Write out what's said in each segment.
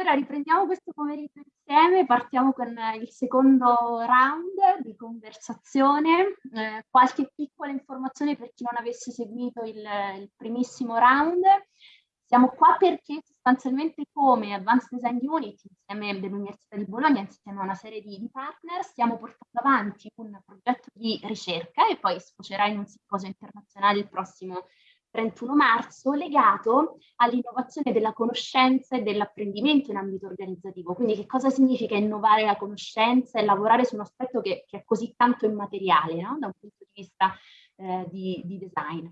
Allora riprendiamo questo pomeriggio insieme, partiamo con il secondo round di conversazione, eh, qualche piccola informazione per chi non avesse seguito il, il primissimo round. Siamo qua perché sostanzialmente come Advanced Design Unit, insieme dell'Università di Bologna, insieme a una serie di, di, partner, stiamo portando avanti un progetto di ricerca e poi sfocerà in un simposio internazionale il prossimo 31 marzo legato all'innovazione della conoscenza e dell'apprendimento in ambito organizzativo. Quindi che cosa significa innovare la conoscenza e lavorare su un aspetto che, che è così tanto immateriale no? da un punto di vista eh, di, di, design.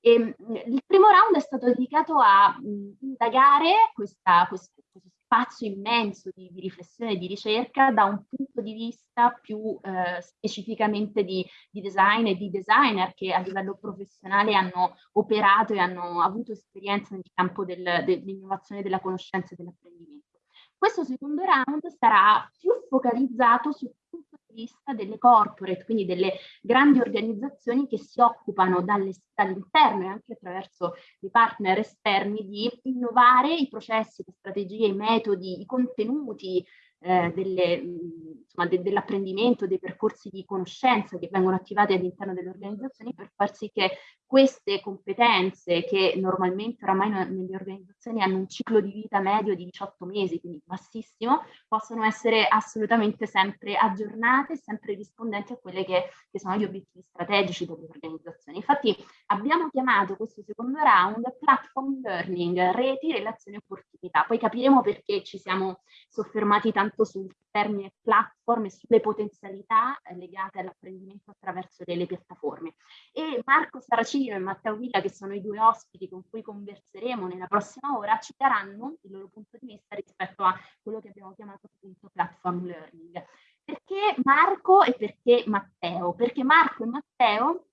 E, ehm, il primo round è stato dedicato a mh, indagare questa, questo, questo spazio immenso di, di, riflessione e di ricerca da un punto di vista più eh, specificamente di, di, design e di designer che a livello professionale hanno operato e hanno avuto esperienza nel campo del, dell'innovazione della conoscenza e dell'apprendimento. Questo secondo round sarà più focalizzato punto vista delle corporate, quindi delle grandi organizzazioni che si occupano dall'interno e anche attraverso i partner esterni di innovare i processi, le strategie, i metodi, i contenuti, eh, de, dell'apprendimento, dei percorsi di conoscenza che vengono attivati all'interno delle organizzazioni per far sì che queste competenze che normalmente oramai nelle organizzazioni hanno un ciclo di vita medio di 18 mesi, quindi bassissimo, possono essere assolutamente sempre aggiornate, sempre rispondenti a quelli che, che sono gli obiettivi strategici delle organizzazioni. Infatti abbiamo chiamato questo secondo round platform learning, reti, relazioni e opportunità. Poi capiremo perché ci siamo soffermati tanto sul termine platform e sulle potenzialità legate all'apprendimento attraverso delle piattaforme. E Marco Saracini Martino e Matteo Villa, che sono i due ospiti con cui converseremo nella prossima ora, ci daranno il loro punto di vista rispetto a quello che abbiamo chiamato appunto platform learning. Perché Marco e perché Matteo? Perché Marco e Matteo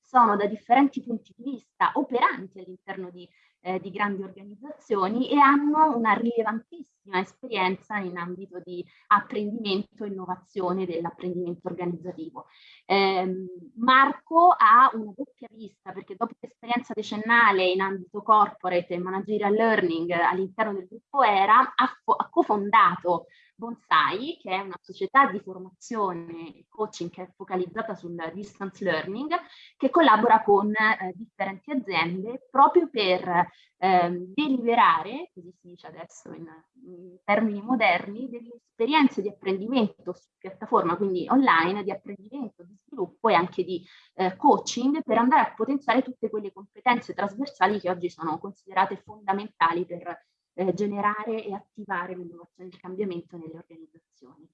sono da differenti punti di vista operanti all'interno di eh, di grandi organizzazioni e hanno una rilevantissima esperienza in ambito di apprendimento e innovazione dell'apprendimento organizzativo. Eh, Marco ha una doppia vista perché dopo l'esperienza decennale in ambito corporate e managerial learning all'interno del gruppo ERA ha, ha cofondato Bonsai, che è una società di formazione e coaching che è focalizzata sul distance learning, che collabora con eh, differenti aziende proprio per eh, deliberare, così si dice adesso in, in termini moderni, delle esperienze di apprendimento su piattaforma, quindi online, di apprendimento, di sviluppo e anche di eh, coaching per andare a potenziare tutte quelle competenze trasversali che oggi sono considerate fondamentali per eh, generare e attivare l'innovazione e il cambiamento nelle organizzazioni.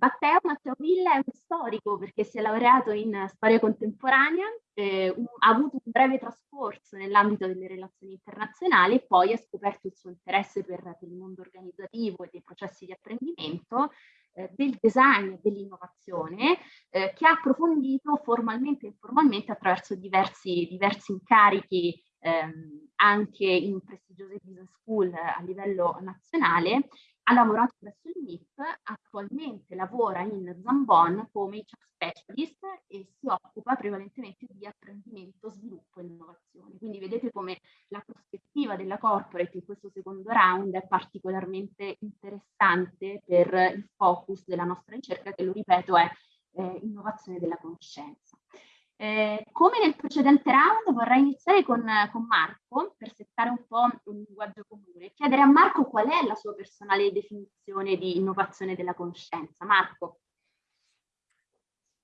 Matteo, Matteo Villa è un storico perché si è laureato in storia contemporanea, eh, un, ha avuto un breve trascorso nell'ambito delle relazioni internazionali e poi ha scoperto il suo interesse per, per il mondo organizzativo e dei processi di apprendimento, eh, del design e dell'innovazione, eh, che ha approfondito formalmente e informalmente attraverso diversi, diversi incarichi ehm, anche in prestigiose business school a livello nazionale, ha lavorato presso il MIP, attualmente lavora in Zambon come HR specialist e si occupa prevalentemente di apprendimento, sviluppo e innovazione. Quindi vedete come la prospettiva della corporate in questo secondo round è particolarmente interessante per il focus della nostra ricerca che, lo ripeto, è eh, innovazione della conoscenza. Eh, come nel precedente round vorrei iniziare con, con, Marco per settare un po' un linguaggio comune, chiedere a Marco qual è la sua personale definizione di innovazione della conoscenza. Marco.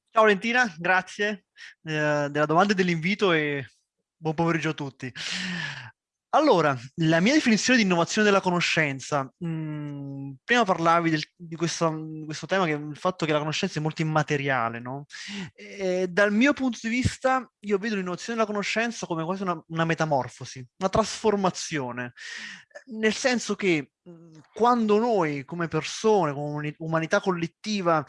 Ciao Valentina, grazie eh, della domanda e dell'invito e buon pomeriggio a tutti. Allora, la mia definizione di innovazione della conoscenza, mm, prima parlavi del, di, questo, questo, tema, che il fatto che la conoscenza è molto immateriale, no? E dal mio punto di vista, io vedo l'innovazione della conoscenza come quasi una, una metamorfosi, una trasformazione, nel senso che mm, quando noi come persone, come umanità collettiva,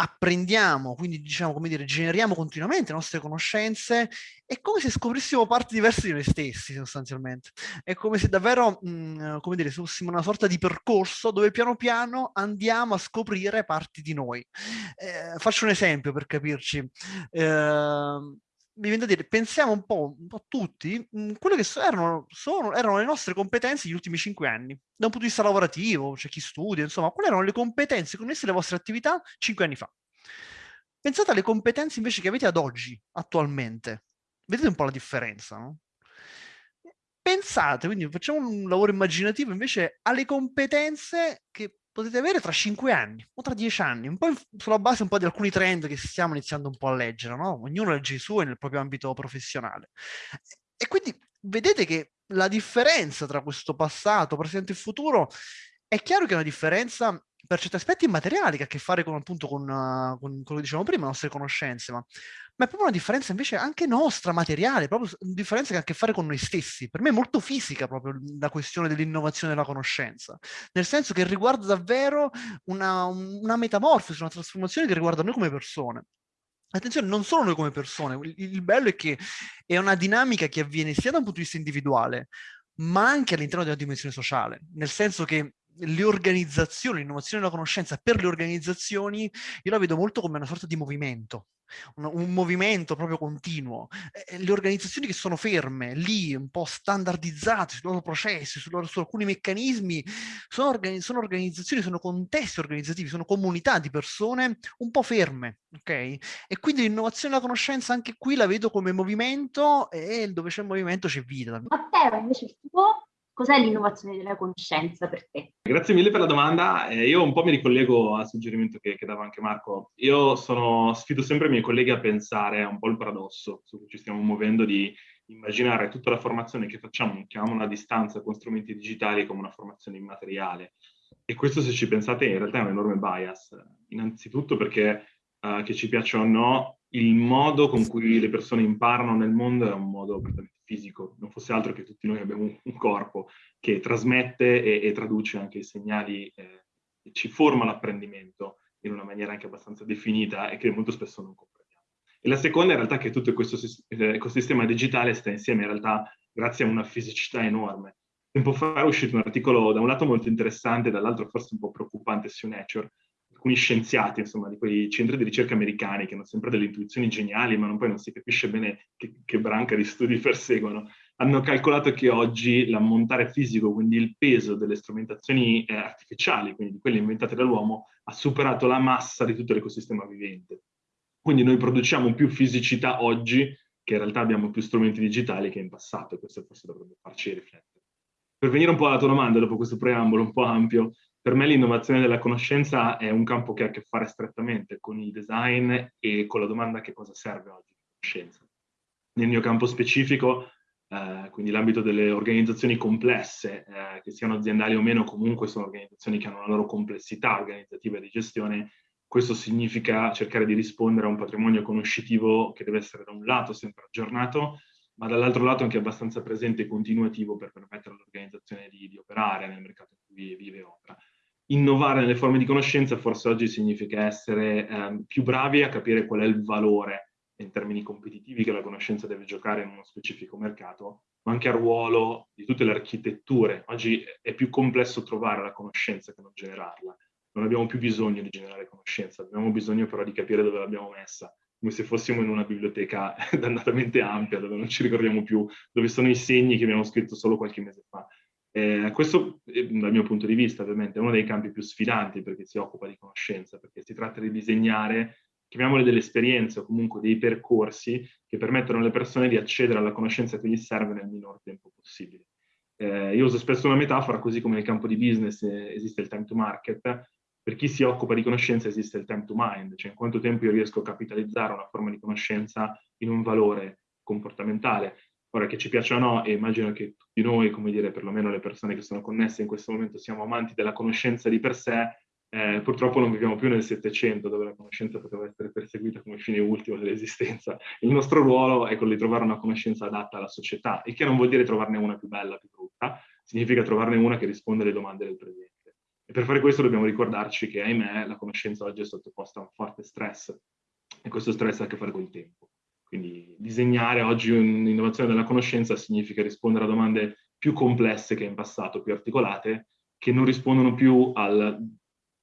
apprendiamo, quindi diciamo come dire, generiamo continuamente le nostre conoscenze, è come se scoprissimo parti diverse di noi stessi sostanzialmente. È come se davvero, mh, mm, come dire, fossimo una sorta di percorso dove piano piano andiamo a scoprire parti di noi. Eh, faccio un esempio per capirci. Eh, mi viene da dire, pensiamo un po', un po tutti, mh, quelle che erano, sono, erano le nostre competenze negli ultimi cinque anni, da un punto di vista lavorativo, c'è chi studia, insomma, quali erano le competenze connesse alle vostre attività cinque anni fa. Pensate alle competenze invece che avete ad oggi, attualmente. Vedete un po' la differenza, no? Pensate, quindi facciamo un lavoro immaginativo invece alle competenze che potete avere tra cinque anni o tra dieci anni, un po' sulla base un po' di alcuni trend che stiamo iniziando un po' a leggere, no? Ognuno legge i suoi nel proprio ambito professionale. E quindi vedete che la differenza tra questo passato, presente e futuro è chiaro che è una differenza per certi aspetti immateriali che ha a che fare con, appunto, con, uh, con quello che dicevamo prima, le nostre conoscenze, ma, ma, è proprio una differenza invece anche nostra, materiale, proprio una differenza che ha a che fare con noi stessi. Per me è molto fisica proprio la questione dell'innovazione della conoscenza, nel senso che riguarda davvero una, una metamorfosi, una trasformazione che riguarda noi come persone. Attenzione, non solo noi come persone, il, il bello è che è una dinamica che avviene sia da un punto di vista individuale, ma anche all'interno della dimensione sociale, nel senso che le organizzazioni, l'innovazione della conoscenza per le organizzazioni, io la vedo molto come una sorta di movimento, un, un movimento proprio continuo. Le organizzazioni che sono ferme, lì, un po' standardizzate sui loro processi, su, loro, su alcuni meccanismi, sono, organi sono, organizzazioni, sono contesti organizzativi, sono comunità di persone un po' ferme, ok? E quindi l'innovazione della conoscenza anche qui la vedo come movimento e dove c'è movimento c'è vita. Matteo, invece il tuo Cos'è l'innovazione della conoscenza per te? Grazie mille per la domanda. Eh, io un po' mi ricollego al suggerimento che, che dava anche Marco. Io sono, sfido sempre i miei colleghi a pensare a un po' il paradosso su cui ci stiamo muovendo di immaginare tutta la formazione che facciamo, chiamiamola a distanza con strumenti digitali come una formazione immateriale. E questo, se ci pensate, in realtà è un enorme bias. Innanzitutto perché, uh, che ci piaccia o no, il modo con cui le persone imparano nel mondo è un modo completamente fisico, non fosse altro che tutti noi abbiamo un, corpo che trasmette e, e traduce anche i segnali eh, e ci forma l'apprendimento in una maniera anche abbastanza definita e che molto spesso non comprendiamo. E la seconda in realtà è che tutto questo eh, ecosistema digitale sta insieme in realtà grazie a una fisicità enorme. Tempo fa è uscito un articolo da un lato molto interessante, dall'altro forse un po' preoccupante su Nature, alcuni scienziati, insomma, di quei centri di ricerca americani che hanno sempre delle intuizioni geniali, ma non, poi non si capisce bene che, che branca di studi perseguono, hanno calcolato che oggi l'ammontare fisico, quindi il peso delle strumentazioni eh, artificiali, quindi di quelle inventate dall'uomo, ha superato la massa di tutto l'ecosistema vivente. Quindi noi produciamo più fisicità oggi che in realtà abbiamo più strumenti digitali che in passato, e questo forse dovrebbe farci riflettere. Per venire un po' alla tua domanda, dopo questo preambolo un po' ampio, per me l'innovazione della conoscenza è un campo che ha a che fare strettamente con il design e con la domanda che cosa serve oggi la conoscenza. Nel mio campo specifico, eh, quindi l'ambito delle organizzazioni complesse, eh, che siano aziendali o meno, comunque sono organizzazioni che hanno una loro complessità organizzativa e di gestione, questo significa cercare di rispondere a un patrimonio conoscitivo che deve essere da un lato sempre aggiornato, ma dall'altro lato anche abbastanza presente e continuativo per permettere all'organizzazione di, di, operare nel mercato in cui vive e opera. Innovare nelle forme di conoscenza forse oggi significa essere eh, più bravi a capire qual è il valore in termini competitivi che la conoscenza deve giocare in uno specifico mercato, ma anche al ruolo di tutte le architetture. Oggi è più complesso trovare la conoscenza che non generarla. Non abbiamo più bisogno di generare conoscenza, abbiamo bisogno però di capire dove l'abbiamo messa come se fossimo in una biblioteca dannatamente ampia, dove non ci ricordiamo più dove sono i segni che abbiamo scritto solo qualche mese fa. Eh, questo, eh, dal mio punto di vista, ovviamente, è uno dei campi più sfidanti perché si occupa di conoscenza, perché si tratta di disegnare, chiamiamole delle esperienze o comunque dei percorsi che permettono alle persone di accedere alla conoscenza che gli serve nel minor tempo possibile. Eh, io uso spesso una metafora, così come nel campo di business eh, esiste il time to market, per chi si occupa di conoscenza esiste il time to mind, cioè in quanto tempo io riesco a capitalizzare una forma di conoscenza in un valore comportamentale. Ora che ci piaccia o no, e immagino che tutti noi, come dire, perlomeno le persone che sono connesse in questo momento, siamo amanti della conoscenza di per sé, eh, purtroppo non viviamo più nel Settecento, dove la conoscenza poteva essere perseguita come fine ultimo dell'esistenza. Il nostro ruolo è quello di trovare una conoscenza adatta alla società, il che non vuol dire trovarne una più bella, più brutta, significa trovarne una che risponde alle domande del presente. E per fare questo dobbiamo ricordarci che, ahimè, la conoscenza oggi è sottoposta a un forte stress e questo stress ha a che fare col tempo. Quindi disegnare oggi un'innovazione della conoscenza significa rispondere a domande più complesse che in passato, più articolate, che non rispondono più al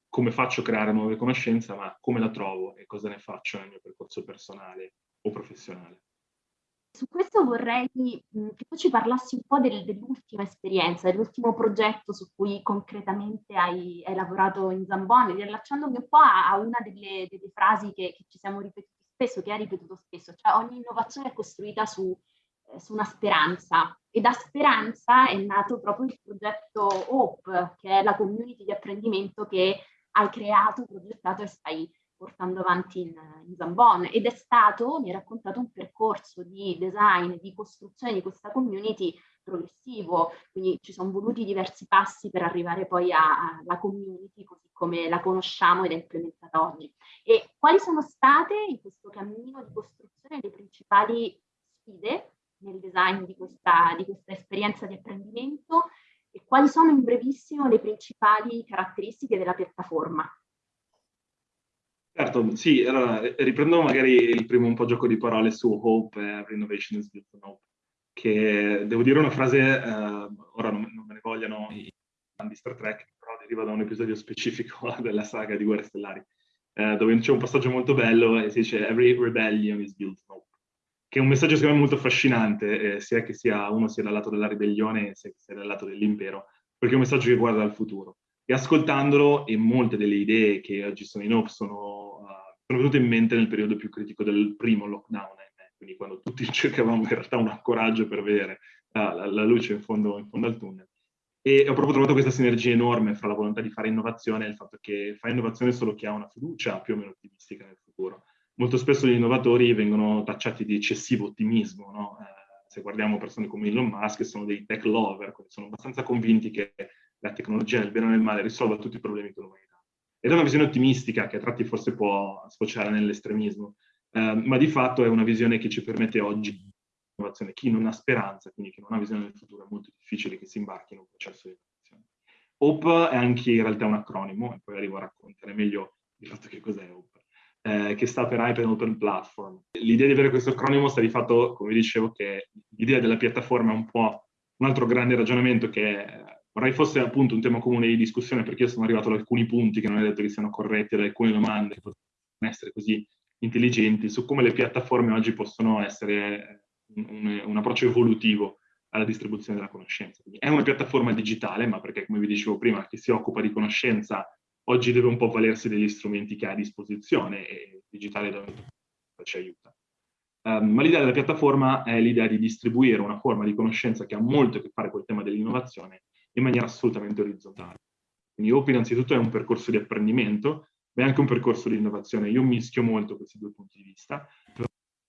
come faccio a creare nuove conoscenze, ma come la trovo e cosa ne faccio nel mio percorso personale o professionale. Su questo vorrei che tu ci parlassi un po' del, dell'ultima esperienza, dell'ultimo progetto su cui concretamente hai, hai, lavorato in Zamboni, riallacciandomi un po' a, a una delle, delle frasi che, che, ci siamo ripetuti spesso, che hai ripetuto spesso, cioè ogni innovazione è costruita su, eh, su una speranza. E da speranza è nato proprio il progetto Hope, che è la community di apprendimento che hai creato, progettato e stai portando avanti in, in Zambon ed è stato, mi ha raccontato, un percorso di design, di costruzione di questa community progressivo, quindi ci sono voluti diversi passi per arrivare poi alla community così come la conosciamo ed è implementata oggi. E quali sono state in questo cammino di costruzione le principali sfide nel design di questa, di questa esperienza di apprendimento e quali sono in brevissimo le principali caratteristiche della piattaforma? Certo, sì, allora riprendo magari il primo un po' gioco di parole su Hope e Innovation is built on Hope, che devo dire una frase, eh, ora non, non, me ne vogliano i fan di Star Trek, però deriva da un episodio specifico della saga di Guerre Stellari, eh, dove c'è un passaggio molto bello e si dice Every rebellion is built on Hope, che è un messaggio secondo me molto affascinante, eh, sia che sia uno sia dal lato della ribellione sia che sia dal lato dell'impero, perché è un messaggio che guarda al futuro. E ascoltandolo, e molte delle idee che oggi sono in Hope sono sono venute in mente nel periodo più critico del primo lockdown, quindi quando tutti cercavamo in realtà un ancoraggio per vedere la, la, la luce in fondo, in fondo, al tunnel. E ho proprio trovato questa sinergia enorme fra la volontà di fare innovazione e il fatto che fa innovazione solo chi ha una fiducia più o meno ottimistica nel futuro. Molto spesso gli innovatori vengono tacciati di eccessivo ottimismo, no? eh, se guardiamo persone come Elon Musk, sono dei tech lover, sono abbastanza convinti che la tecnologia nel bene o nel male risolva tutti i problemi che l'umanità ed è una visione ottimistica che a tratti forse può sfociare nell'estremismo, eh, ma di fatto è una visione che ci permette oggi di innovazione. Chi non ha speranza, quindi chi non ha visione del futuro, è molto difficile che si imbarchi in un processo di innovazione. HOPE è anche in realtà un acronimo, e poi arrivo a raccontare meglio il fatto che cos'è HOPE, eh, che sta per Hyper Open Platform. L'idea di avere questo acronimo sta di fatto, come dicevo, che l'idea della piattaforma è un po' un altro grande ragionamento che è Vorrei fosse appunto un tema comune di discussione perché io sono arrivato ad alcuni punti che non è detto che siano corretti, ad alcune domande che possono essere così intelligenti su come le piattaforme oggi possono essere un, un, approccio evolutivo alla distribuzione della conoscenza. Quindi è una piattaforma digitale, ma perché, come vi dicevo prima, chi si occupa di conoscenza oggi deve un po' valersi degli strumenti che ha a disposizione e il digitale da ci aiuta. Um, ma l'idea della piattaforma è l'idea di distribuire una forma di conoscenza che ha molto a che fare col tema dell'innovazione in maniera assolutamente orizzontale. Quindi OP innanzitutto è un percorso di apprendimento, ma è anche un percorso di innovazione. Io mischio molto questi due punti di vista.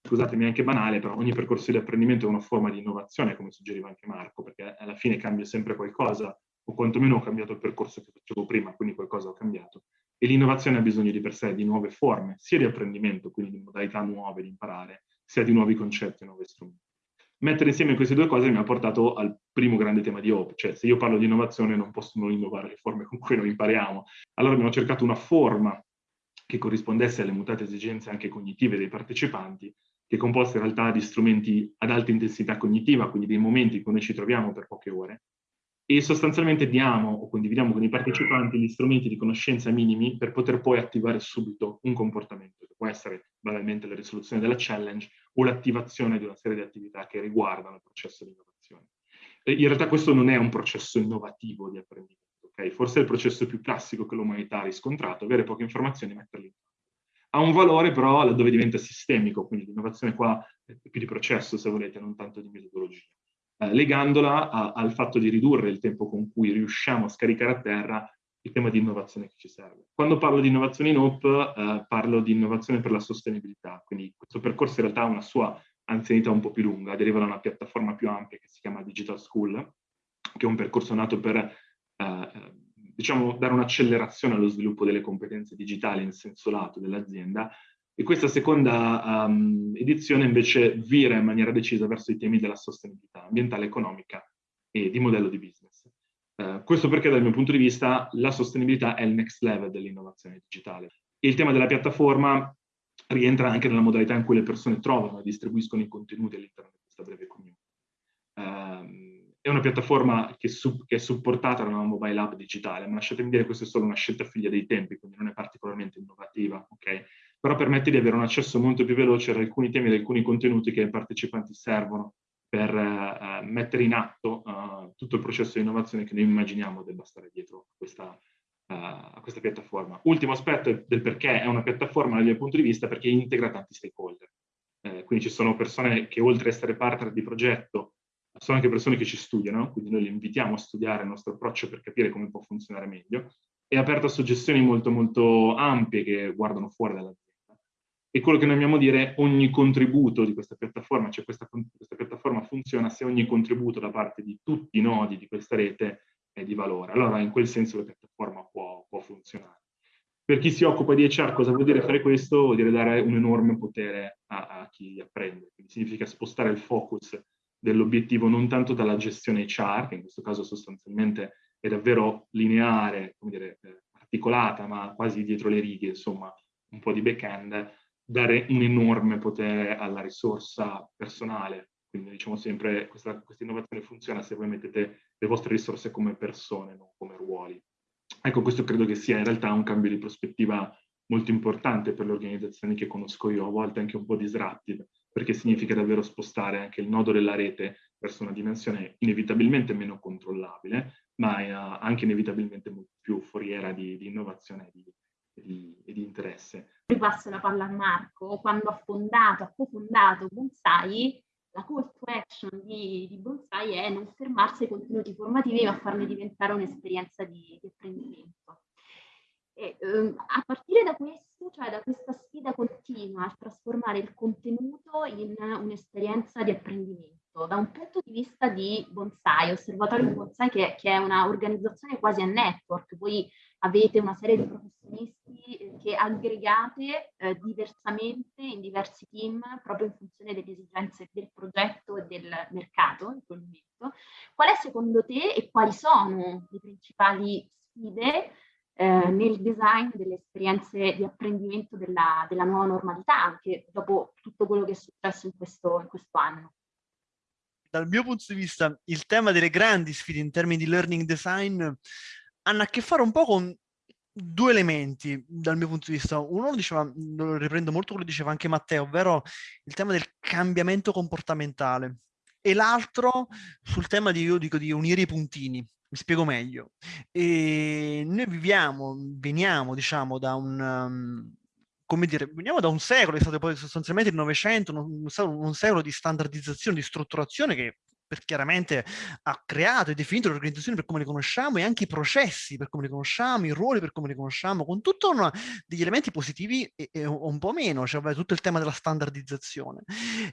Scusatemi, è anche banale, però ogni percorso di apprendimento è una forma di innovazione, come suggeriva anche Marco, perché alla fine cambia sempre qualcosa, o quantomeno ho cambiato il percorso che facevo prima, quindi qualcosa ho cambiato. E l'innovazione ha bisogno di per sé di nuove forme, sia di apprendimento, quindi di modalità nuove di imparare, sia di nuovi concetti e nuovi strumenti mettere insieme queste due cose mi ha portato al primo grande tema di Hope, cioè se io parlo di innovazione non posso non innovare le forme con cui noi impariamo. Allora abbiamo cercato una forma che corrispondesse alle mutate esigenze anche cognitive dei partecipanti, che è composta in realtà di strumenti ad alta intensità cognitiva, quindi dei momenti in cui noi ci troviamo per poche ore, e sostanzialmente diamo o condividiamo con i partecipanti gli strumenti di conoscenza minimi per poter poi attivare subito un comportamento, che può essere banalmente la risoluzione della challenge o l'attivazione di una serie di attività che riguardano il processo di innovazione. In realtà questo non è un processo innovativo di apprendimento, okay? forse è il processo più classico che l'umanità ha riscontrato, avere poche informazioni e metterle in. Ha un valore però laddove diventa sistemico, quindi l'innovazione qua è più di processo se volete, non tanto di metodologia eh, legandola a, al fatto di ridurre il tempo con cui riusciamo a scaricare a terra il tema di innovazione che ci serve. Quando parlo di innovazione in OP, eh, parlo di innovazione per la sostenibilità, quindi questo percorso in realtà ha una sua anzianità un po' più lunga, deriva da una piattaforma più ampia che si chiama Digital School, che è un percorso nato per eh, diciamo, dare un'accelerazione allo sviluppo delle competenze digitali in senso lato dell'azienda e questa seconda um, edizione invece vira in maniera decisa verso i temi della sostenibilità ambientale, economica e di modello di business. Uh, questo perché dal mio punto di vista la sostenibilità è il next level dell'innovazione digitale. Il tema della piattaforma rientra anche nella modalità in cui le persone trovano e distribuiscono i contenuti all'interno di questa breve community. Uh, è una piattaforma che, su, che, è supportata da una mobile app digitale, ma lasciatemi dire che questa è solo una scelta figlia dei tempi, quindi non è particolarmente innovativa, ok? Però permette di avere un accesso molto più veloce ad alcuni temi, ad alcuni contenuti che ai partecipanti servono per eh, mettere in atto uh, tutto il processo di innovazione che noi immaginiamo debba stare dietro questa, uh, a questa piattaforma. Ultimo aspetto del perché è una piattaforma dal mio punto di vista perché integra tanti stakeholder. Eh, quindi ci sono persone che oltre a essere partner di progetto sono anche persone che ci studiano, quindi noi li invitiamo a studiare il nostro approccio per capire come può funzionare meglio, è aperto a suggestioni molto molto ampie che guardano fuori dall'azienda. E quello che noi amiamo dire, ogni contributo di questa piattaforma, cioè questa, questa piattaforma funziona se ogni contributo da parte di tutti i nodi di questa rete è di valore. Allora in quel senso la piattaforma può, può funzionare. Per chi si occupa di HR cosa vuol dire fare questo? Vuol dire dare un enorme potere a, a chi apprende. Quindi significa spostare il focus dell'obiettivo non tanto dalla gestione HR, che in questo caso sostanzialmente è davvero lineare, come dire, eh, articolata, ma quasi dietro le righe, insomma, un po' di back-end, dare un enorme potere alla risorsa personale. Quindi diciamo sempre, questa, questa innovazione funziona se voi mettete le vostre risorse come persone, non come ruoli. Ecco, questo credo che sia in realtà un cambio di prospettiva molto importante per le organizzazioni che conosco io, a volte anche un po' disruptive, perché significa davvero spostare anche il nodo della rete verso una dimensione inevitabilmente meno controllabile, ma eh, anche inevitabilmente più foriera di, di innovazione e di, di, interesse. Ripasso la palla a Marco, quando ha fondato, ha cofondato Bonsai, la call to action di, di Bonsai è non fermarsi ai contenuti formativi ma farli diventare un'esperienza di, di apprendimento. E, um, a partire da questo, cioè da questa sfida continua a trasformare il contenuto in un'esperienza di apprendimento, da un punto di vista di bonsai, osservatorio bonsai che, che è un'organizzazione quasi a network, voi avete una serie di professionisti eh, che aggregate eh, diversamente in diversi team proprio in funzione delle esigenze del progetto e del mercato in quel momento. Qual è secondo te e quali sono le principali sfide eh, nel design delle esperienze di apprendimento della, della, nuova normalità, anche dopo tutto quello che è successo in questo, in questo anno. Dal mio punto di vista, il tema delle grandi sfide in termini di learning design hanno a che fare un po' con due elementi dal mio punto di vista. Uno diceva, lo riprendo molto quello che diceva anche Matteo, ovvero il tema del cambiamento comportamentale e l'altro sul tema di, io dico, di unire i puntini. Mi spiego meglio. E noi viviamo, veniamo, diciamo, da un... Um, come dire, veniamo da un secolo, è stato poi sostanzialmente il Novecento, un, un secolo di standardizzazione, di strutturazione che per chiaramente ha creato e definito le organizzazioni per come le conosciamo e anche i processi per come le conosciamo, i ruoli per come le conosciamo, con tutti degli elementi positivi e, e, un po' meno, cioè tutto il tema della standardizzazione.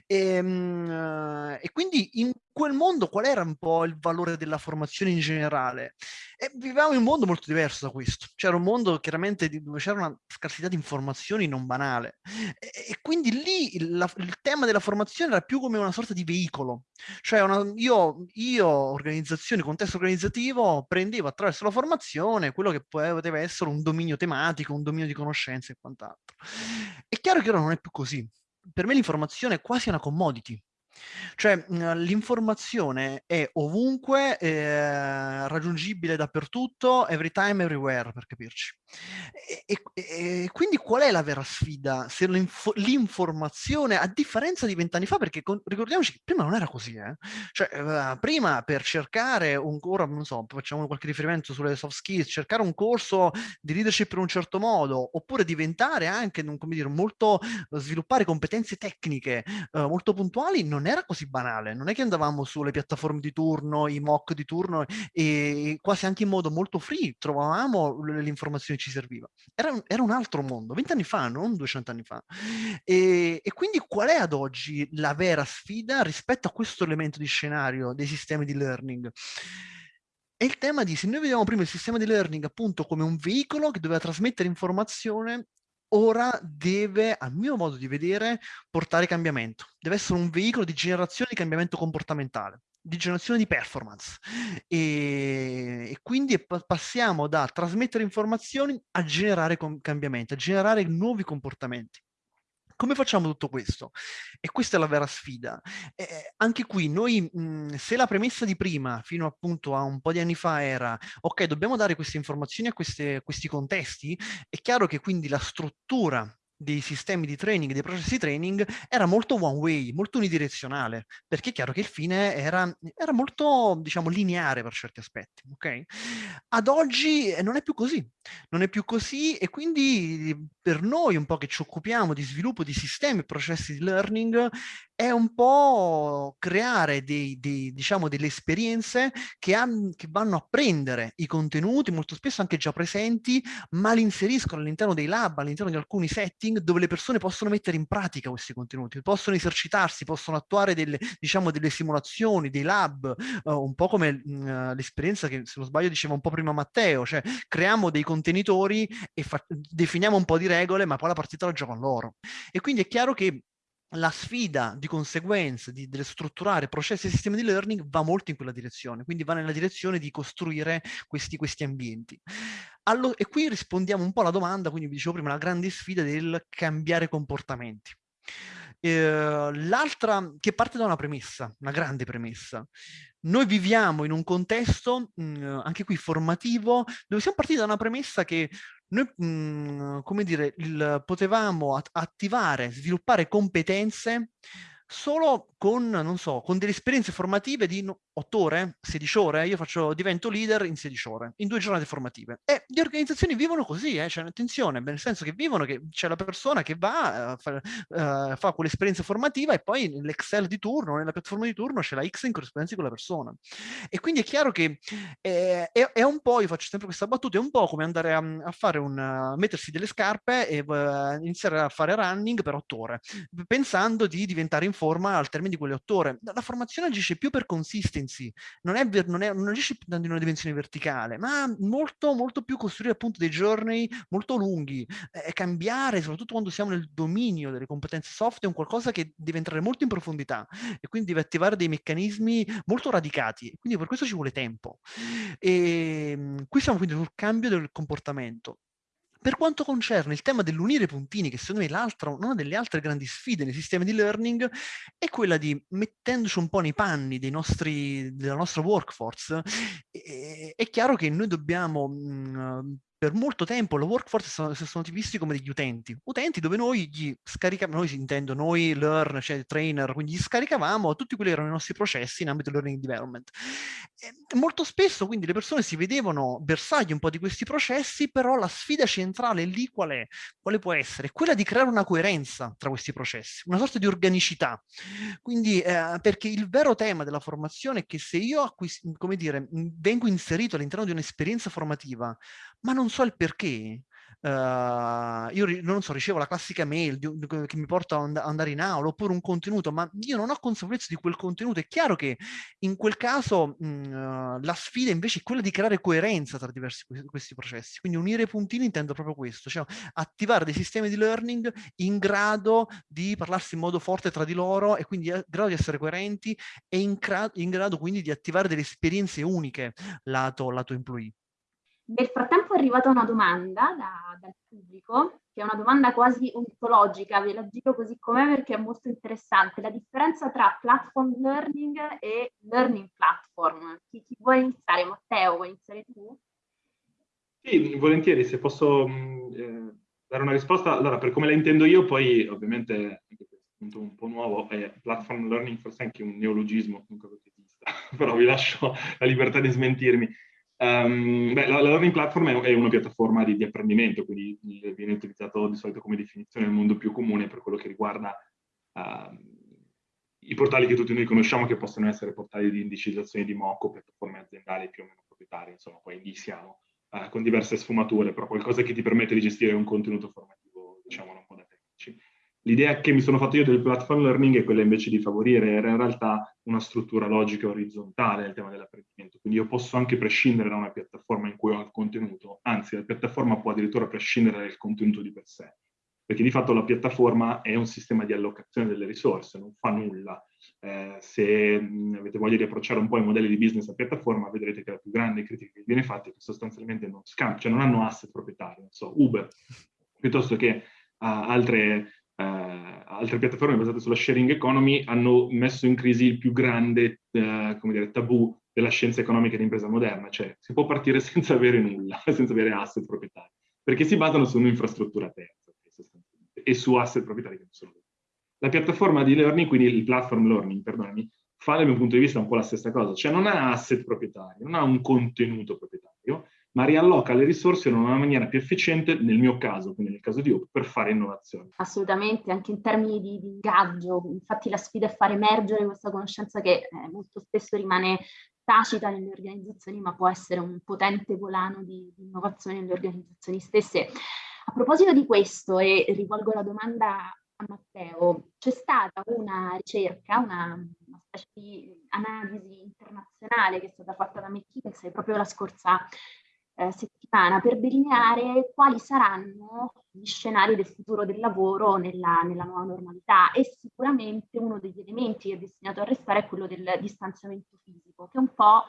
E, ehm, e, quindi in quel mondo qual era un po' il valore della formazione in generale? E vivevamo in un mondo molto diverso da questo, c'era un mondo chiaramente dove c'era una scarsità di informazioni non banale e, quindi lì il, la, il tema della formazione era più come una sorta di veicolo, cioè una, io, io, organizzazione, contesto organizzativo, prendevo attraverso la formazione quello che poteva essere un dominio tematico, un dominio di conoscenze e quant'altro. È chiaro che ora non è più così. Per me l'informazione è quasi una commodity. Cioè mhmm, l'informazione è ovunque, eh, raggiungibile dappertutto, every time, everywhere, per capirci. E, e, e quindi qual è la vera sfida? Se l'informazione, a differenza di vent'anni fa, perché con, ricordiamoci che prima non era così, eh? cioè uh, prima per cercare un, ora non so, facciamo qualche riferimento sulle soft skills, cercare un corso di leadership in un certo modo, oppure diventare anche, come dire, molto, sviluppare competenze tecniche uh, molto puntuali, non era così banale, non è che andavamo sulle piattaforme di turno, i mock di turno e quasi anche in modo molto free trovavamo informazioni che ci serviva. Era un, era un altro mondo, vent'anni fa, non 200 anni fa. E, e quindi qual è ad oggi la vera sfida rispetto a questo elemento di scenario dei sistemi di learning? È il tema di, se noi vediamo prima il sistema di learning appunto come un veicolo che doveva trasmettere informazione ora deve, a mio modo di vedere, portare cambiamento. Deve essere un veicolo di generazione di cambiamento comportamentale di generazione di performance e, e quindi passiamo da trasmettere informazioni a generare cambiamenti, a generare nuovi comportamenti. Come facciamo tutto questo? E questa è la vera sfida. Eh, anche qui noi, mh, se la premessa di prima, fino appunto a un po' di anni fa, era ok, dobbiamo dare queste informazioni a queste, questi contesti, è chiaro che quindi la struttura dei sistemi di training, dei processi di training, era molto one way, molto unidirezionale, perché è chiaro che il fine era, era molto, diciamo, lineare per certi aspetti, ok? Ad oggi eh, non è più così, non è più così e quindi per noi un po' che ci occupiamo di sviluppo di sistemi e processi di learning è un po' creare dei, dei, diciamo, delle esperienze che, han, che, vanno a prendere i contenuti, molto spesso anche già presenti, ma li inseriscono all'interno dei lab, all'interno di alcuni setting dove le persone possono mettere in pratica questi contenuti, possono esercitarsi, possono attuare delle, diciamo, delle simulazioni, dei lab, uh, un po' come uh, l'esperienza che, se non sbaglio, diceva un po' prima Matteo, cioè creiamo dei contenitori e definiamo un po' di regole, ma poi la partita la giocano loro. E quindi è chiaro che la sfida di conseguenza di, di, strutturare processi e sistemi di learning va molto in quella direzione, quindi va nella direzione di costruire questi, questi ambienti. Allo, e qui rispondiamo un po' alla domanda, quindi vi dicevo prima, la grande sfida del cambiare comportamenti. Eh, L'altra, che parte da una premessa, una grande premessa. Noi viviamo in un contesto, mh, mm, anche qui formativo, dove siamo partiti da una premessa che noi, mh, mhmm, come dire, il, potevamo at attivare, sviluppare competenze solo con, non so, con delle esperienze formative di 8 ore, 16 ore, io faccio, divento leader in 16 ore, in due giornate formative. E le organizzazioni vivono così, eh, cioè, attenzione, nel senso che vivono che c'è la persona che va, uh, fa, uh, fa quell'esperienza formativa e poi nell'Excel di turno, nella piattaforma di turno c'è la X in corrispondenza di quella persona. E quindi è chiaro che è, è, è, un po', io faccio sempre questa battuta, è un po' come andare a, a fare un, uh, mettersi delle scarpe e iniziare a fare running per 8 ore, pensando di diventare in forma al termine di quelle 8 ore. La formazione agisce più per consistenza sensi, non, è, non, è, non agisce in una dimensione verticale, ma molto, molto più costruire appunto dei giorni molto lunghi, eh, cambiare, soprattutto quando siamo nel dominio delle competenze soft, è un qualcosa che deve entrare molto in profondità e quindi deve attivare dei meccanismi molto radicati, quindi per questo ci vuole tempo. E ehm, qui siamo quindi sul cambio del comportamento. Per quanto concerne il tema dell'unire puntini, che secondo me è una delle altre grandi sfide nei sistemi di learning, è quella di, mettendoci un po' nei panni nostri, della nostra workforce, è, è chiaro che noi dobbiamo mh, per molto tempo la workforce sono, sono visti come degli utenti, utenti dove noi gli scaricavamo, noi intendo, noi learn, cioè trainer, quindi gli scaricavamo tutti quelli che erano i nostri processi in ambito learning development. E molto spesso quindi le persone si vedevano bersagli un po' di questi processi, però la sfida centrale lì qual è? Quale può essere? Quella di creare una coerenza tra questi processi, una sorta di organicità. Quindi, eh, perché il vero tema della formazione è che se io, come dire, vengo inserito all'interno di un'esperienza formativa, ma non so il perché. Uh, io non so, ricevo la classica mail di, di, che mi porta ad andare in aula oppure un contenuto, ma io non ho consapevolezza di quel contenuto. È chiaro che in quel caso mh, uh, la sfida invece è quella di creare coerenza tra diversi questi processi. Quindi unire i puntini intendo proprio questo, cioè attivare dei sistemi di learning in grado di parlarsi in modo forte tra di loro e quindi in grado di essere coerenti e in, in grado quindi di attivare delle esperienze uniche lato, lato employee. Nel frattempo è arrivata una domanda da, dal pubblico, che è una domanda quasi ontologica, ve la giro così com'è perché è molto interessante. La differenza tra platform learning e learning platform. Chi, chi vuole iniziare? Matteo, vuoi iniziare tu? Sì, volentieri, se posso mm, eh, dare una risposta. Allora, per come la intendo io, poi ovviamente, punto un po' nuovo, è platform learning forse anche un neologismo, comunque però vi lascio la libertà di smentirmi. Um, beh, la, la, learning platform è, è una piattaforma di, di, apprendimento, quindi viene utilizzato di solito come definizione nel mondo più comune per quello che riguarda uh, i portali che tutti noi conosciamo, che possono essere portali di indicizzazione di MOCO, piattaforme aziendali più o meno proprietarie, insomma, poi lì uh, con diverse sfumature, però qualcosa che ti permette di gestire un contenuto formativo, diciamo, un po' da tecnici. L'idea che mi sono fatto io del platform learning è quella invece di favorire in realtà una struttura logica orizzontale nel tema dell'apprendimento. Quindi io posso anche prescindere da una piattaforma in cui ho il contenuto, anzi la piattaforma può addirittura prescindere dal contenuto di per sé, perché di fatto la piattaforma è un sistema di allocazione delle risorse, non fa nulla. Eh, se mh, avete voglia di approcciare un po' i modelli di business a piattaforma, vedrete che la più grande critica che viene fatta è che sostanzialmente non scambiano, cioè non hanno asset proprietari, non so, Uber, piuttosto che uh, altre eh, altre piattaforme basate sulla sharing economy hanno messo in crisi il più grande come dire, tabù della scienza economica di impresa moderna, cioè si può partire senza avere nulla, senza avere asset proprietari, perché si basano su un'infrastruttura terza. e su asset proprietari che non sono loro. La piattaforma di learning, quindi il platform learning, perdonami, fa dal mio punto di vista un po' la stessa cosa, cioè non ha asset proprietari, non ha un contenuto proprietario, ma rialloca le risorse in una maniera più efficiente, nel mio caso, quindi nel caso di Open, per fare innovazione. Assolutamente, anche in termini di, di ingaggio, infatti la sfida è far emergere questa conoscenza che eh, molto spesso rimane tacita nelle organizzazioni, ma può essere un potente volano di, di innovazione nelle organizzazioni stesse. A proposito di questo, e rivolgo la domanda a Matteo, c'è stata una ricerca, una, una, specie di analisi internazionale che è stata fatta da McKinsey proprio la scorsa eh, settimana per delineare quali saranno gli scenari del futuro del lavoro nella, nella, nuova normalità e sicuramente uno degli elementi che è destinato a restare è quello del distanziamento fisico, che un po'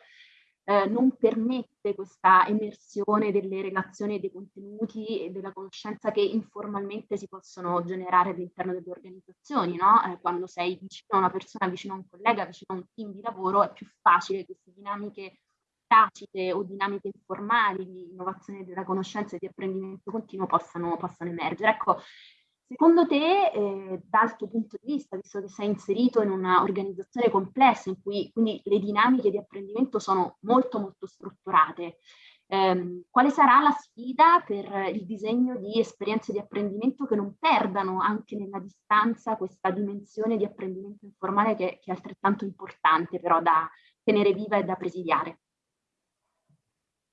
eh, non permette questa emersione delle relazioni dei contenuti e della conoscenza che informalmente si possono generare all'interno delle organizzazioni, no? eh, quando sei vicino a una persona, vicino a un collega, vicino a un team di lavoro, è più facile queste dinamiche tacite o dinamiche informali di innovazione della conoscenza e di apprendimento continuo possano, possano emergere. Ecco, secondo te, eh, dal tuo punto di vista, visto che sei inserito in un'organizzazione complessa in cui quindi le dinamiche di apprendimento sono molto molto strutturate, ehm, quale sarà la sfida per il disegno di esperienze di apprendimento che non perdano anche nella distanza questa dimensione di apprendimento informale che, che è altrettanto importante però da tenere viva e da presidiare?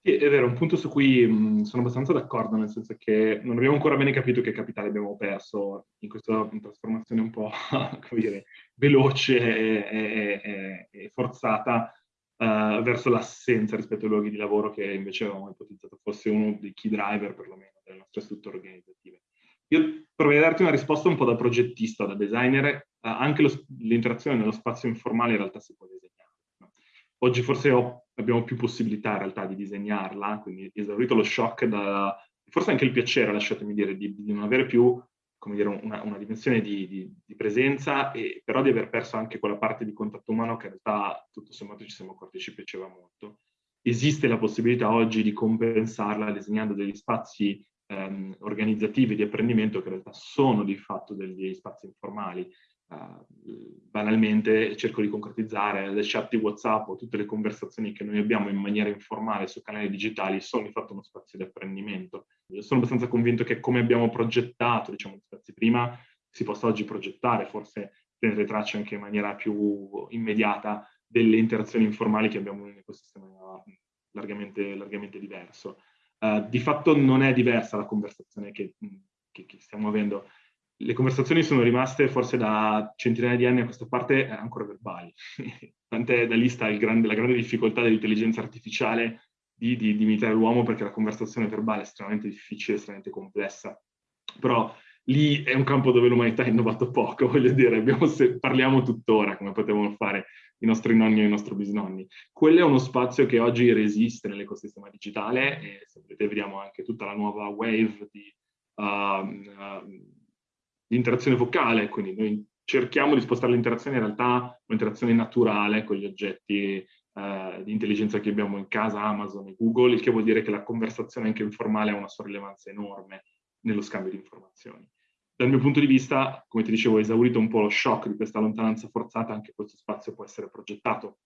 Sì, è vero, un punto su cui mh, sono abbastanza d'accordo, nel senso che non abbiamo ancora bene capito che capitale abbiamo perso in questa trasformazione un po', dire, veloce e, e, e forzata uh, verso l'assenza rispetto ai luoghi di lavoro che invece avevamo ipotizzato fosse uno dei key driver, perlomeno, delle nostre strutture organizzative. Io proverei a darti una risposta un po' da progettista, da designer, uh, anche l'interazione nello spazio informale in realtà si può disegnare. No? Oggi forse ho abbiamo più possibilità in realtà di disegnarla, quindi esaurito lo shock, da, forse anche il piacere, lasciatemi dire, di, di non avere più come dire, una, una dimensione di, di, di, presenza, e, però di aver perso anche quella parte di contatto umano che in realtà tutto sommato ci siamo accorti ci piaceva molto. Esiste la possibilità oggi di compensarla disegnando degli spazi ehm, organizzativi di apprendimento che in realtà sono di fatto degli spazi informali, Uh, banalmente cerco di concretizzare le chat di WhatsApp o tutte le conversazioni che noi abbiamo in maniera informale su canali digitali sono di fatto uno spazio di apprendimento. Io sono abbastanza convinto che come abbiamo progettato diciamo, spazi prima, si possa oggi progettare, forse tenere traccia anche in maniera più immediata delle interazioni informali che abbiamo in un ecosistema largamente, largamente diverso. Uh, di fatto non è diversa la conversazione che, che, che stiamo avendo le conversazioni sono rimaste forse da centinaia di anni a questa parte ancora verbali. Tant'è da lì sta grande, la grande difficoltà dell'intelligenza artificiale di, di, di imitare l'uomo perché la conversazione verbale è estremamente difficile, estremamente complessa. Però lì è un campo dove l'umanità ha innovato poco, voglio dire, abbiamo, se, parliamo tuttora come potevano fare i nostri nonni e i nostri bisnonni. Quello è uno spazio che oggi resiste nell'ecosistema digitale e se vedete vediamo anche tutta la nuova wave di uh, uh, l'interazione vocale, quindi noi cerchiamo di spostare l'interazione in realtà un'interazione naturale con gli oggetti eh, di intelligenza che abbiamo in casa, Amazon e Google, il che vuol dire che la conversazione anche informale ha una sua rilevanza enorme nello scambio di informazioni. Dal mio punto di vista, come ti dicevo, esaurito un po' lo shock di questa lontananza forzata, anche questo spazio può essere progettato.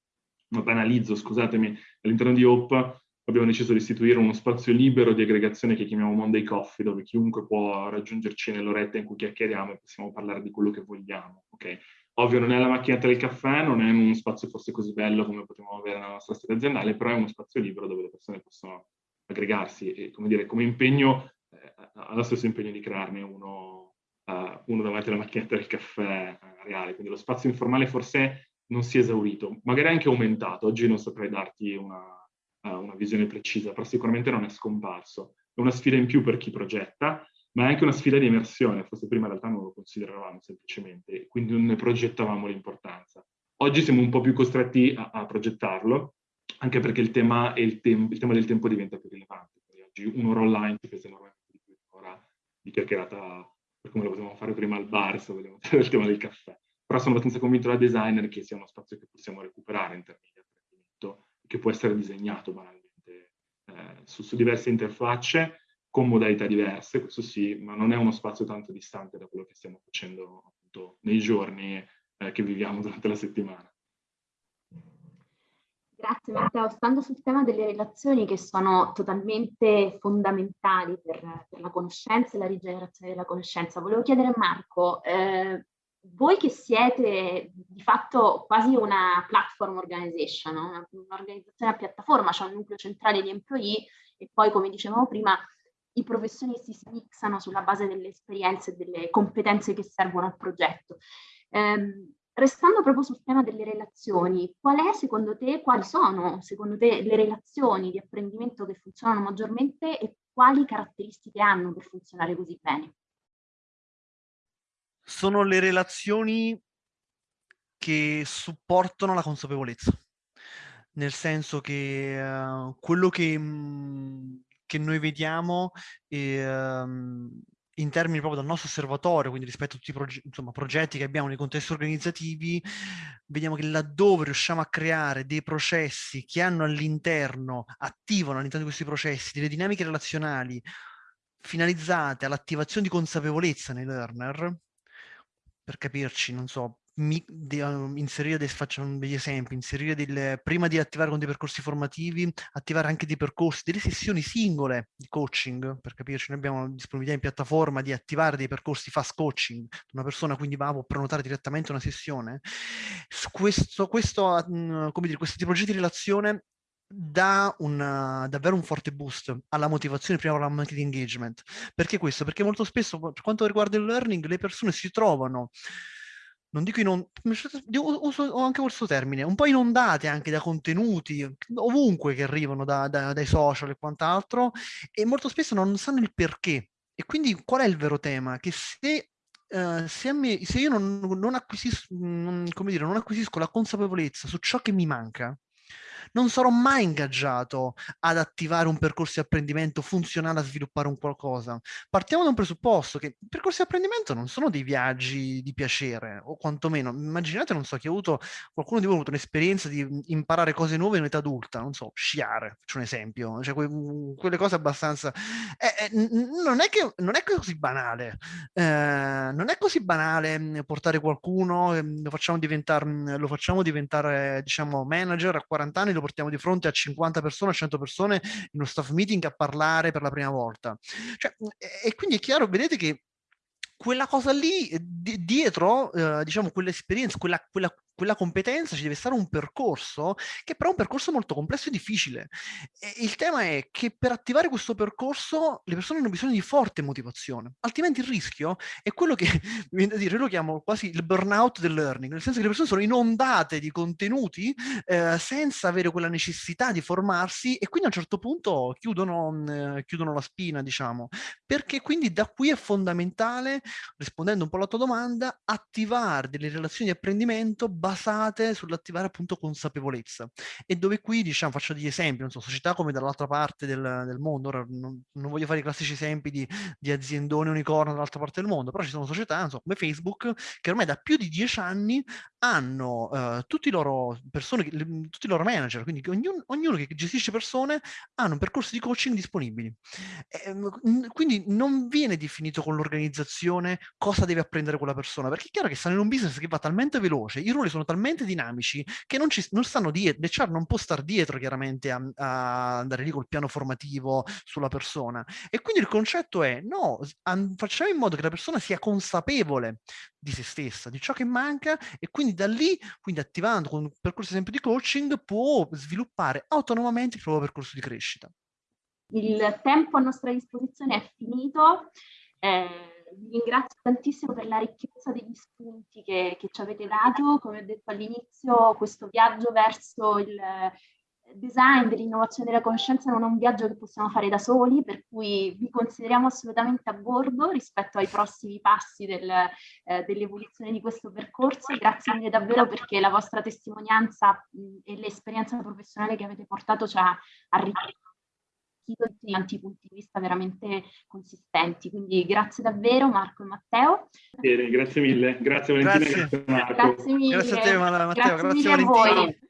Ma banalizzo, scusatemi, all'interno di Hope abbiamo deciso di istituire uno spazio libero di aggregazione che chiamiamo Monday Coffee, dove chiunque può raggiungerci nell'oretta in cui chiacchieriamo e possiamo parlare di quello che vogliamo. Okay? Ovvio non è la macchinetta del caffè, non è uno spazio forse così bello come potremmo avere nella nostra storia aziendale, però è uno spazio libero dove le persone possono aggregarsi e come dire, come impegno, eh, ha lo stesso impegno di crearne uno, uh, uno davanti alla macchinetta del caffè uh, reale. Quindi lo spazio informale forse non si è esaurito, magari anche aumentato. Oggi non saprei darti una, una visione precisa, però sicuramente non è scomparso. È una sfida in più per chi progetta, ma è anche una sfida di immersione, forse prima in realtà non lo consideravamo semplicemente, quindi non ne progettavamo l'importanza. Oggi siamo un po' più costretti a, a progettarlo, anche perché il tema, il, il tema, del tempo diventa più rilevante. Oggi un'ora online ti pesa enormemente di più un'ora di chiacchierata per come lo potevamo fare prima al bar, se vogliamo fare il tema del caffè. Però sono abbastanza convinto da designer che sia uno spazio che possiamo recuperare in termini che può essere disegnato banalmente eh, su, su, diverse interfacce con modalità diverse, questo sì, ma non è uno spazio tanto distante da quello che stiamo facendo appunto nei giorni eh, che viviamo durante la settimana. Grazie Matteo. Stando sul tema delle relazioni che sono totalmente fondamentali per, per la conoscenza e la rigenerazione della conoscenza, volevo chiedere a Marco, eh, voi che siete di fatto quasi una platform organization, no? un'organizzazione a piattaforma, c'è un nucleo centrale di employee e poi come dicevamo prima i professionisti si mixano sulla base delle esperienze e delle competenze che servono al progetto. Eh, Restando proprio sul tema delle relazioni, qual è secondo te, quali sono secondo te le relazioni di apprendimento che funzionano maggiormente e quali caratteristiche hanno per funzionare così bene? Sono le relazioni che supportano la consapevolezza, nel senso che uh, quello che, mh, che, noi vediamo è, um, in termini proprio dal nostro osservatorio, quindi rispetto a tutti i proge insomma, progetti che abbiamo nei contesti organizzativi, vediamo che laddove riusciamo a creare dei processi che hanno all'interno, attivano all'interno di questi processi delle dinamiche relazionali finalizzate all'attivazione di consapevolezza nei learner, per capirci, non so, mi, di, uh, inserire dei, facciamo degli esempi, inserire del, prima di attivare con dei percorsi formativi, attivare anche dei percorsi, delle sessioni singole di coaching, per capirci, noi abbiamo disponibilità in piattaforma di attivare dei percorsi fast coaching, una persona quindi va a prenotare direttamente una sessione. Questo, questo, uh, come dire, questi progetti di relazione dà una, davvero un forte boost alla motivazione prima alla marketing engagement. Perché questo? Perché molto spesso per quanto riguarda il learning le persone si trovano non dico inondate, uso anche questo termine, un po' inondate anche da contenuti ovunque che arrivano da, da, dai social e quant'altro e molto spesso non sanno il perché. E quindi qual è il vero tema? Che se, uh, se, me, se io non, non, acquisisco, non, dire, non acquisisco la consapevolezza su ciò che mi manca, non sarò mai ingaggiato ad attivare un percorso di apprendimento funzionale a sviluppare un qualcosa. Partiamo da un presupposto che i percorsi di apprendimento non sono dei viaggi di piacere, o quantomeno, immaginate, non so, che ha avuto, qualcuno di voi ha avuto un'esperienza di imparare cose nuove in età adulta, non so, sciare, faccio un esempio, cioè que quelle cose abbastanza... Eh, eh, non, è che, non è così banale, eh, non è così banale portare qualcuno, ehm, lo facciamo diventare, lo facciamo diventare diciamo, manager a 40 anni, lo portiamo di fronte a 50 persone, a 100 persone in uno staff meeting a parlare per la prima volta. Cioè, e quindi è chiaro, vedete che quella cosa lì, dietro, eh, diciamo, quell'esperienza, quella, quella, quella competenza ci deve stare un percorso che però è un percorso molto complesso e difficile. E il tema è che per attivare questo percorso le persone hanno bisogno di forte motivazione, altrimenti il rischio è quello che, mi viene da dire, io lo chiamo quasi il burnout del learning, nel senso che le persone sono inondate di contenuti eh, senza avere quella necessità di formarsi e quindi a un certo punto chiudono, eh, chiudono la spina, diciamo, perché quindi da qui è fondamentale, rispondendo un po' alla tua domanda, attivare delle relazioni di apprendimento basate sull'attivare appunto consapevolezza. E dove qui diciamo faccio degli esempi, non so, società come dall'altra parte del, del, mondo, ora non, non, voglio fare i classici esempi di, di aziendone unicorno dall'altra parte del mondo, però ci sono società, non so, come Facebook, che ormai da più di dieci anni hanno uh, tutti i loro persone, le, tutti i loro manager, quindi ognuno, ognuno, che gestisce persone hanno un percorso di coaching disponibili. E, quindi non viene definito con l'organizzazione cosa deve apprendere quella persona, perché è chiaro che stanno in un business che va talmente veloce, i ruoli sono talmente dinamici che non, ci, non stanno dietro, l'HR non può stare dietro chiaramente a, a, andare lì col piano formativo sulla persona. E quindi il concetto è, no, facciamo in modo che la persona sia consapevole di se stessa, di ciò che manca e quindi da lì, quindi attivando con un percorso esempio di coaching, può sviluppare autonomamente il proprio percorso di crescita. Il tempo a nostra disposizione è finito. Eh, vi ringrazio tantissimo per la ricchezza degli spunti che, che ci avete dato. Come ho detto all'inizio, questo viaggio verso il design dell'innovazione della conoscenza non è un viaggio che possiamo fare da soli, per cui vi consideriamo assolutamente a bordo rispetto ai prossimi passi del, eh, dell'evoluzione di questo percorso. Grazie mille davvero perché la vostra testimonianza mh, e l'esperienza professionale che avete portato ci ha arricchito di tanti punti di vista veramente consistenti. Quindi grazie davvero Marco e Matteo. Bene, grazie mille, grazie Valentina, grazie, grazie Marco. Grazie mille. Grazie a te Matteo, grazie, grazie Valentina.